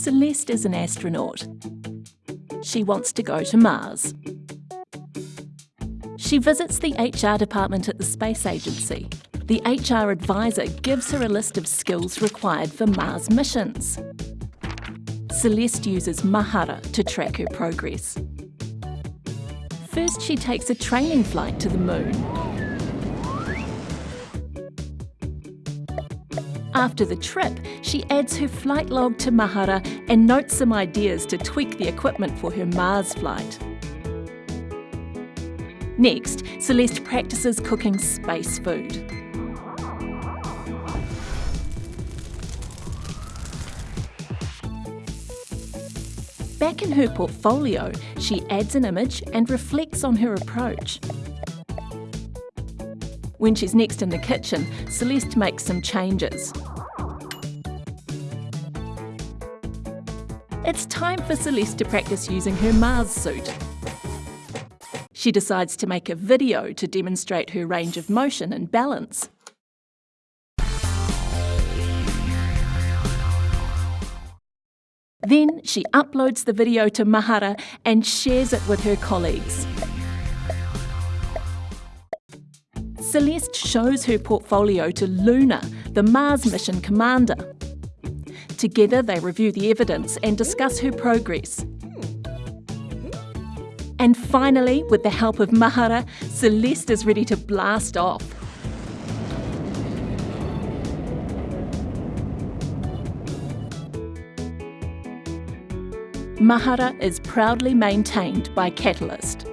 Celeste is an astronaut. She wants to go to Mars. She visits the HR department at the Space Agency. The HR advisor gives her a list of skills required for Mars missions. Celeste uses Mahara to track her progress. First, she takes a training flight to the moon. After the trip, she adds her flight log to Mahara and notes some ideas to tweak the equipment for her Mars flight. Next, Celeste practices cooking space food. Back in her portfolio, she adds an image and reflects on her approach. When she's next in the kitchen, Celeste makes some changes. It's time for Celeste to practice using her Mars suit. She decides to make a video to demonstrate her range of motion and balance. Then she uploads the video to Mahara and shares it with her colleagues. Celeste shows her portfolio to Luna, the Mars mission commander. Together they review the evidence and discuss her progress. And finally, with the help of Mahara, Celeste is ready to blast off. Mahara is proudly maintained by Catalyst.